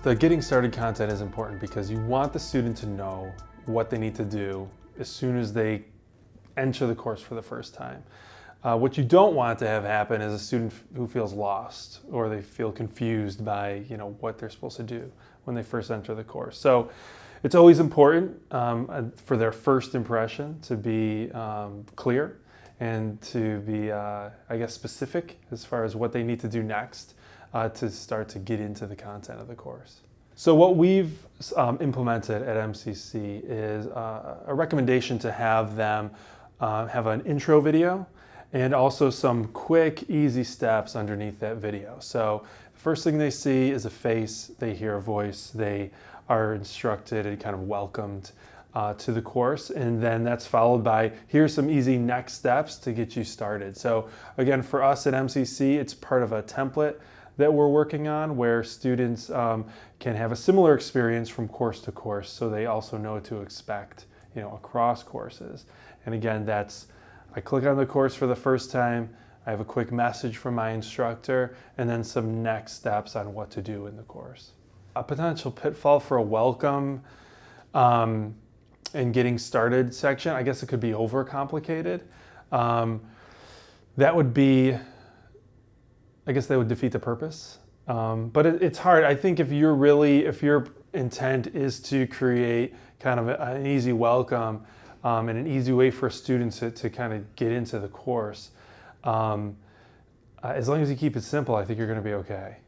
The getting started content is important because you want the student to know what they need to do as soon as they enter the course for the first time. Uh, what you don't want to have happen is a student who feels lost or they feel confused by you know what they're supposed to do when they first enter the course. So it's always important um, uh, for their first impression to be um, clear and to be, uh, I guess, specific as far as what they need to do next uh, to start to get into the content of the course. So what we've um, implemented at MCC is uh, a recommendation to have them uh, have an intro video and also some quick, easy steps underneath that video. So the first thing they see is a face, they hear a voice, they are instructed and kind of welcomed uh, to the course. And then that's followed by, here's some easy next steps to get you started. So again, for us at MCC, it's part of a template that we're working on where students um, can have a similar experience from course to course so they also know what to expect you know, across courses. And again, that's, I click on the course for the first time, I have a quick message from my instructor, and then some next steps on what to do in the course. A potential pitfall for a welcome um, and getting started section, I guess it could be overcomplicated. Um, that would be I guess that would defeat the purpose. Um, but it, it's hard. I think if you're really, if your intent is to create kind of a, an easy welcome um, and an easy way for students to, to kind of get into the course, um, uh, as long as you keep it simple, I think you're going to be okay.